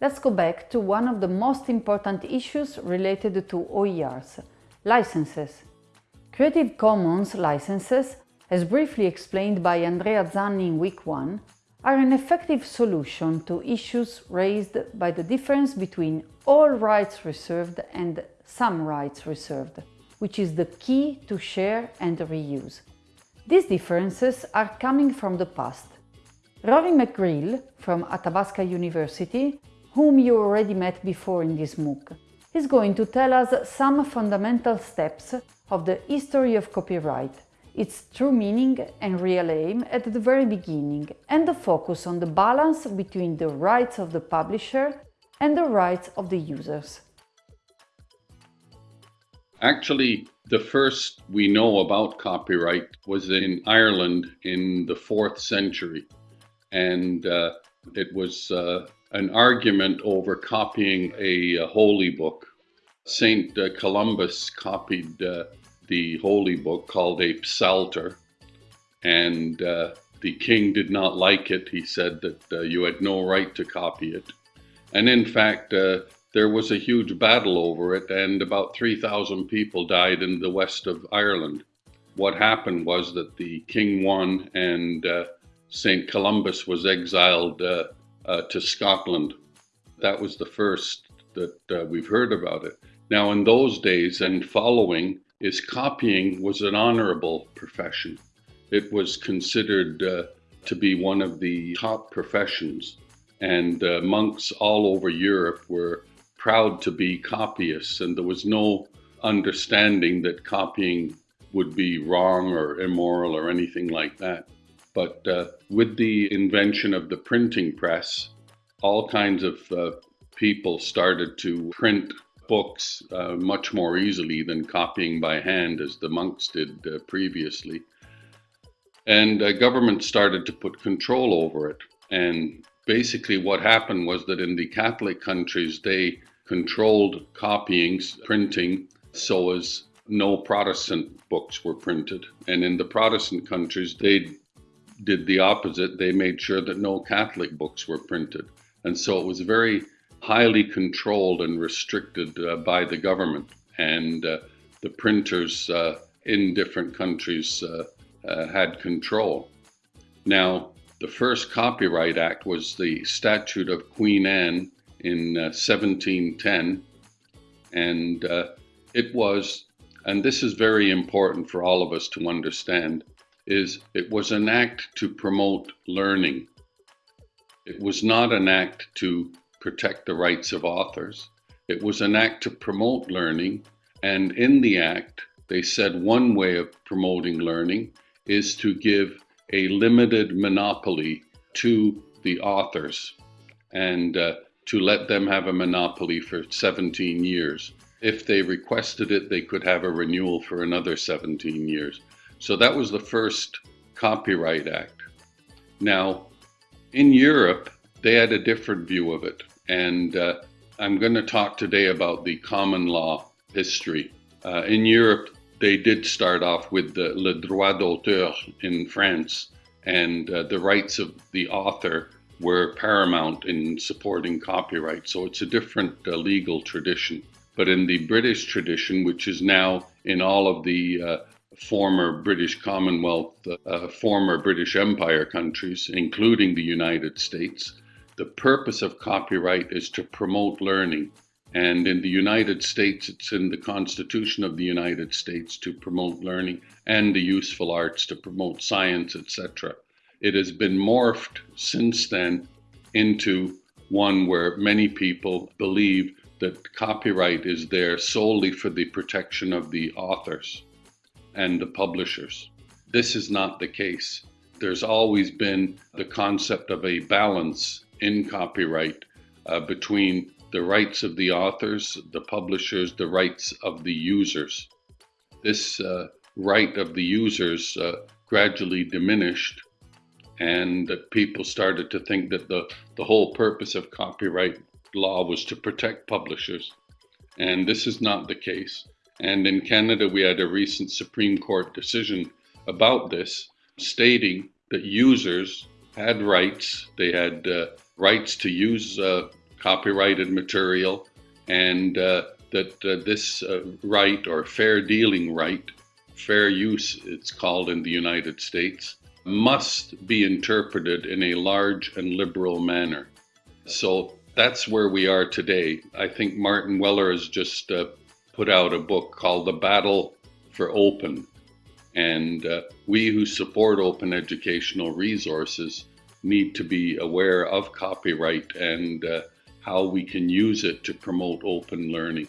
let's go back to one of the most important issues related to OERs, licenses. Creative Commons licenses, as briefly explained by Andrea Zanni in week 1, are an effective solution to issues raised by the difference between all rights reserved and some rights reserved, which is the key to share and reuse. These differences are coming from the past. Rory McGreal from Athabasca University, whom you already met before in this MOOC, is going to tell us some fundamental steps of the history of copyright its true meaning and real aim at the very beginning, and the focus on the balance between the rights of the publisher and the rights of the users. Actually, the first we know about copyright was in Ireland in the fourth century. And uh, it was uh, an argument over copying a, a holy book. St. Uh, Columba copied uh, the holy book called a psalter, and uh, the king did not like it. He said that uh, you had no right to copy it. And in fact, uh, there was a huge battle over it, and about 3,000 people died in the west of Ireland. What happened was that the king won, and uh, St. Columba was exiled uh, uh, to Scotland. That was the first that we've heard about it. Now, in those days and following, is copying was an honorable profession. It was considered uh, to be one of the top professions, and uh, monks all over Europe were proud to be copyists, and there was no understanding that copying would be wrong or immoral or anything like that. But uh, with the invention of the printing press, all kinds of uh, people started to print books uh, much more easily than copying by hand as the monks did uh, previously. And uh, government started to put control over it. And basically, what happened was that in the Catholic countries, they controlled copying, printing, so as no Protestant books were printed. And in the Protestant countries, they did the opposite. They made sure that no Catholic books were printed. And so it was very highly controlled and restricted uh, by the government. And uh, the printers uh, in different countries uh, uh, had control. Now, the first Copyright Act was the Statute of Queen Anne in 1710. And it was, and this is very important for all of us to understand, is it was an act to promote learning. It was not an act to protect the rights of authors. It was an act to promote learning, and in the act, they said one way of promoting learning is to give a limited monopoly to the authors and uh, to let them have a monopoly for 17 years. If they requested it, they could have a renewal for another 17 years. So that was the first Copyright Act. Now, in Europe, they had a different view of it. And uh, I'm going to talk today about the common law history. Uh, in Europe, they did start off with the le droit d'auteur in France, and uh, the rights of the author were paramount in supporting copyright. So it's a different uh, legal tradition. But in the British tradition, which is now in all of the uh, former British Commonwealth, uh, former British Empire countries, including the United States, the purpose of copyright is to promote learning. And in the United States, it's in the Constitution of the United States to promote learning and the useful arts to promote science, etc. It has been morphed since then into one where many people believe that copyright is there solely for the protection of the authors and the publishers. This is not the case. There's always been the concept of a balance in copyright uh, between the rights of the authors, the publishers, the rights of the users. This uh, right of the users uh, gradually diminished, and people started to think that the, the whole purpose of copyright law was to protect publishers. And this is not the case. And in Canada, we had a recent Supreme Court decision about this, stating that users had rights. They had uh, rights to use uh, copyrighted material and uh, that uh, this uh, right or fair dealing right, fair use it's called in the United States, must be interpreted in a large and liberal manner. So that's where we are today. I think Martin Weller has just uh, put out a book called The Battle for Open. And uh, we who support open educational resources need to be aware of copyright and uh, how we can use it to promote open learning.